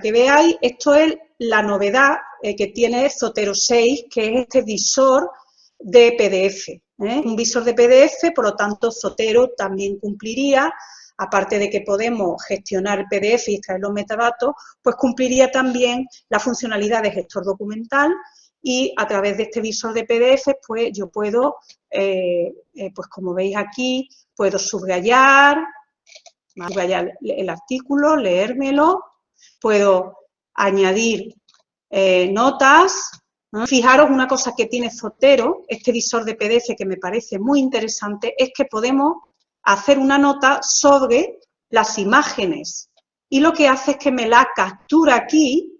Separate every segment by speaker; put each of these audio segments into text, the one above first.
Speaker 1: que veáis, esto es la novedad eh, que tiene Zotero 6, que es este visor de PDF. ¿eh? Un visor de PDF, por lo tanto, Zotero también cumpliría, aparte de que podemos gestionar PDF y extraer los metadatos, pues cumpliría también la funcionalidad de gestor documental y a través de este visor de PDF, pues yo puedo, eh, pues como veis aquí, puedo subrayar, subrayar el artículo, leérmelo, puedo añadir eh, notas. Fijaros una cosa que tiene Zotero, este visor de PDF que me parece muy interesante, es que podemos hacer una nota sobre las imágenes. Y lo que hace es que me la captura aquí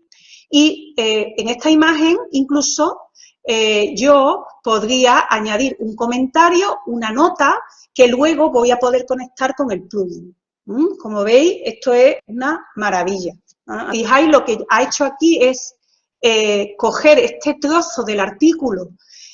Speaker 1: y eh, en esta imagen incluso eh, yo podría añadir un comentario, una nota, que luego voy a poder conectar con el plugin. Como veis, esto es una maravilla. Fijáis, lo que ha hecho aquí es eh, coger este trozo del artículo,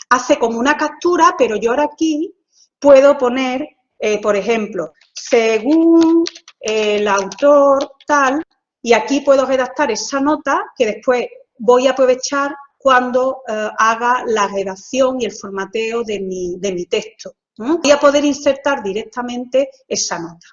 Speaker 1: hace como una captura, pero yo ahora aquí puedo poner, eh, por ejemplo, según el autor tal, y aquí puedo redactar esa nota que después voy a aprovechar cuando eh, haga la redacción y el formateo de mi texto. Voy a poder insertar directamente esa nota.